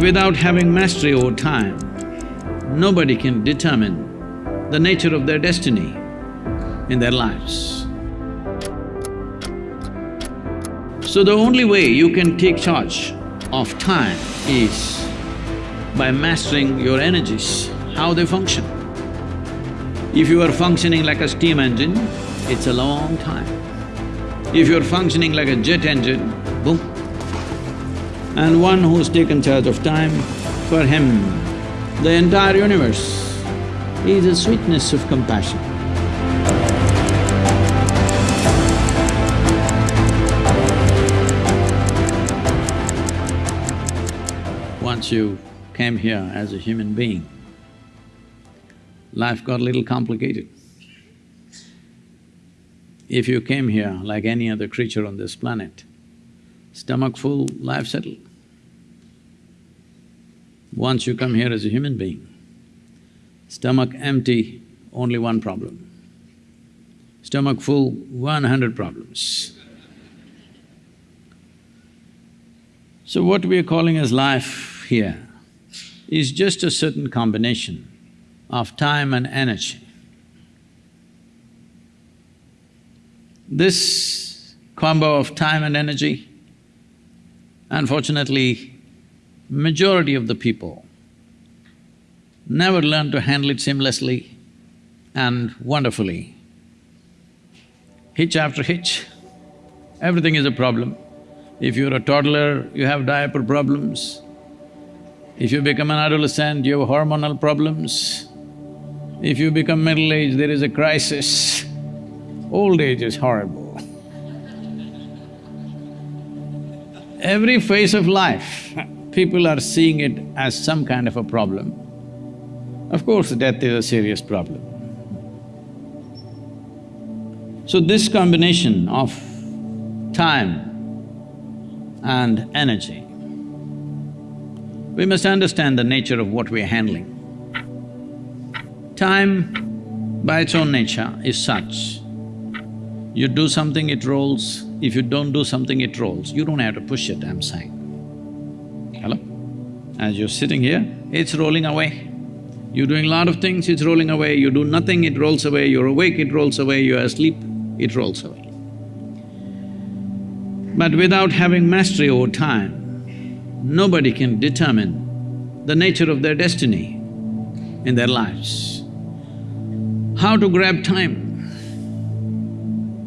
without having mastery over time, nobody can determine the nature of their destiny in their lives. So the only way you can take charge of time is by mastering your energies, how they function. If you are functioning like a steam engine, it's a long time. If you're functioning like a jet engine. And one who's taken charge of time, for him, the entire universe is a sweetness of compassion. Once you came here as a human being, life got a little complicated. If you came here like any other creature on this planet, stomach full, life settled. Once you come here as a human being, stomach empty, only one problem. Stomach full, one hundred problems. So what we are calling as life here is just a certain combination of time and energy. This combo of time and energy, unfortunately, majority of the people never learn to handle it seamlessly and wonderfully. Hitch after hitch, everything is a problem. If you're a toddler, you have diaper problems. If you become an adolescent, you have hormonal problems. If you become middle-aged, there is a crisis. Old age is horrible. Every phase of life, people are seeing it as some kind of a problem. Of course, death is a serious problem. So this combination of time and energy, we must understand the nature of what we're handling. Time, by its own nature, is such you do something, it rolls. If you don't do something, it rolls. You don't have to push it, I'm saying. As you're sitting here, it's rolling away. You're doing a lot of things, it's rolling away. You do nothing, it rolls away. You're awake, it rolls away. You're asleep, it rolls away. But without having mastery over time, nobody can determine the nature of their destiny in their lives. How to grab time?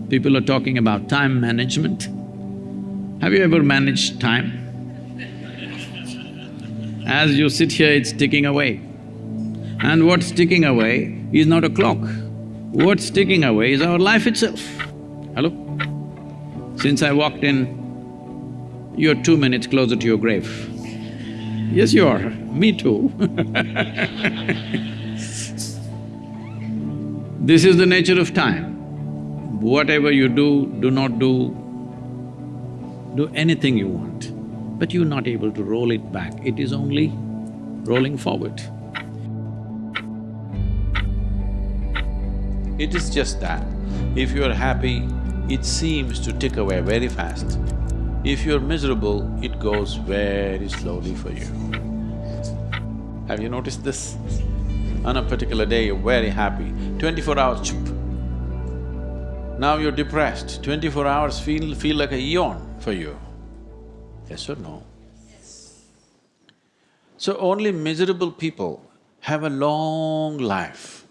People are talking about time management. Have you ever managed time? As you sit here, it's ticking away. And what's ticking away is not a clock. What's ticking away is our life itself. Hello? Since I walked in, you're two minutes closer to your grave. Yes, you are. Me too This is the nature of time whatever you do, do not do, do anything you want, but you're not able to roll it back, it is only rolling forward. It is just that, if you're happy, it seems to tick away very fast. If you're miserable, it goes very slowly for you. Have you noticed this? On a particular day, you're very happy, twenty-four hours, chup, now you're depressed, twenty-four hours feel… feel like a eon for you. Yes or no? Yes. So only miserable people have a long life.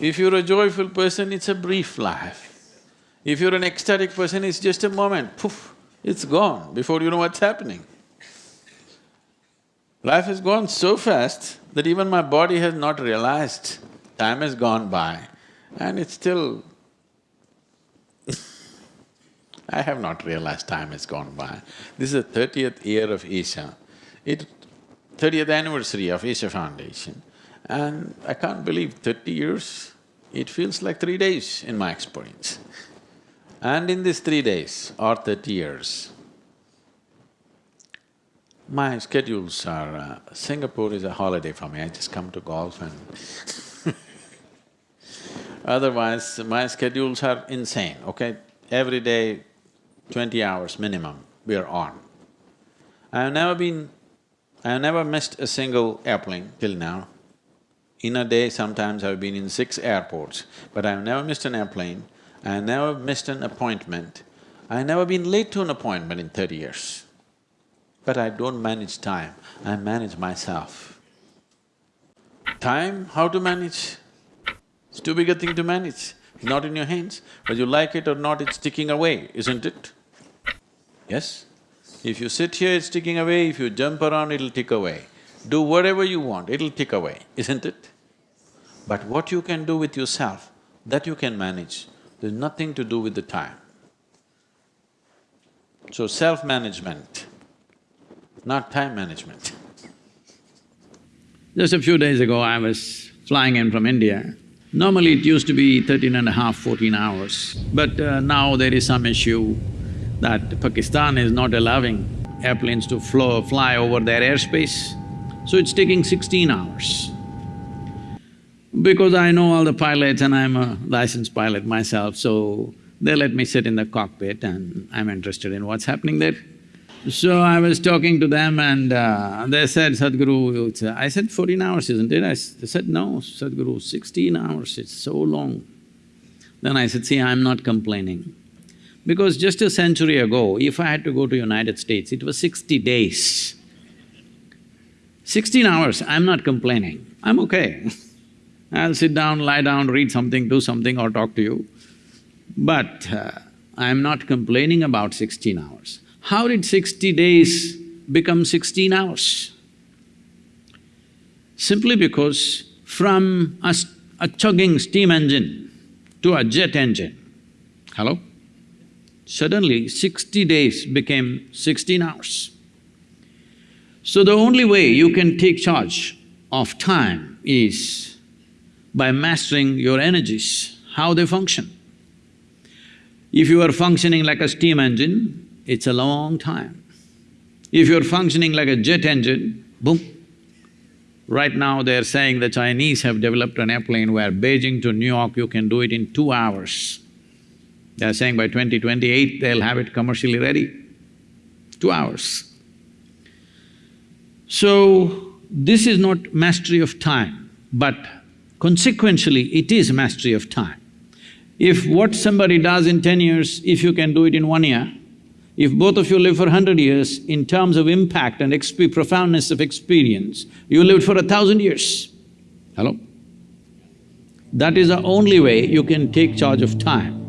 if you're a joyful person, it's a brief life. If you're an ecstatic person, it's just a moment, poof, it's gone before you know what's happening. Life has gone so fast that even my body has not realized Time has gone by and it's still I have not realized time has gone by. This is the thirtieth year of Isha, it… thirtieth anniversary of Isha Foundation and I can't believe thirty years, it feels like three days in my experience. And in these three days or thirty years, my schedules are… Uh, Singapore is a holiday for me, I just come to golf and Otherwise, my schedules are insane, okay? Every day, twenty hours minimum, we are on. I've never been… I've never missed a single airplane till now. In a day, sometimes I've been in six airports, but I've never missed an airplane, I've never missed an appointment, I've never been late to an appointment in thirty years. But I don't manage time, I manage myself. Time, how to manage? It's too big a thing to manage, it's not in your hands. Whether you like it or not, it's ticking away, isn't it? Yes? If you sit here, it's ticking away, if you jump around, it'll tick away. Do whatever you want, it'll tick away, isn't it? But what you can do with yourself, that you can manage. There's nothing to do with the time. So self-management, not time management. Just a few days ago, I was flying in from India. Normally it used to be thirteen and a half, fourteen hours, but uh, now there is some issue that Pakistan is not allowing airplanes to flow, fly over their airspace, so it's taking sixteen hours. Because I know all the pilots and I'm a licensed pilot myself, so they let me sit in the cockpit and I'm interested in what's happening there. So I was talking to them and uh, they said, Sadhguru, uh, I said, fourteen hours, isn't it? I they said, no, Sadhguru, sixteen hours, it's so long. Then I said, see, I'm not complaining. Because just a century ago, if I had to go to United States, it was sixty days. Sixteen hours, I'm not complaining, I'm okay. I'll sit down, lie down, read something, do something or talk to you. But uh, I'm not complaining about sixteen hours. How did sixty days become sixteen hours? Simply because from a, a chugging steam engine to a jet engine, hello? Suddenly sixty days became sixteen hours. So the only way you can take charge of time is by mastering your energies, how they function. If you are functioning like a steam engine, it's a long time. If you're functioning like a jet engine, boom. Right now they're saying the Chinese have developed an airplane where Beijing to New York you can do it in two hours. They're saying by 2028 they'll have it commercially ready. Two hours. So, this is not mastery of time, but consequentially it is mastery of time. If what somebody does in ten years, if you can do it in one year, if both of you live for hundred years, in terms of impact and profoundness of experience, you lived for a thousand years. Hello? That is the only way you can take charge of time.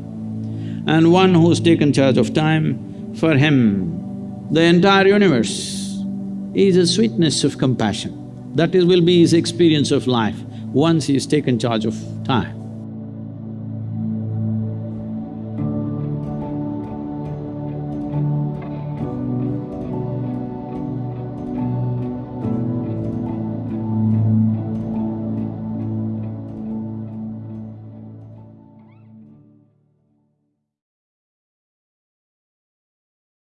And one who's taken charge of time, for him, the entire universe is a sweetness of compassion. That is, will be his experience of life once he's taken charge of time.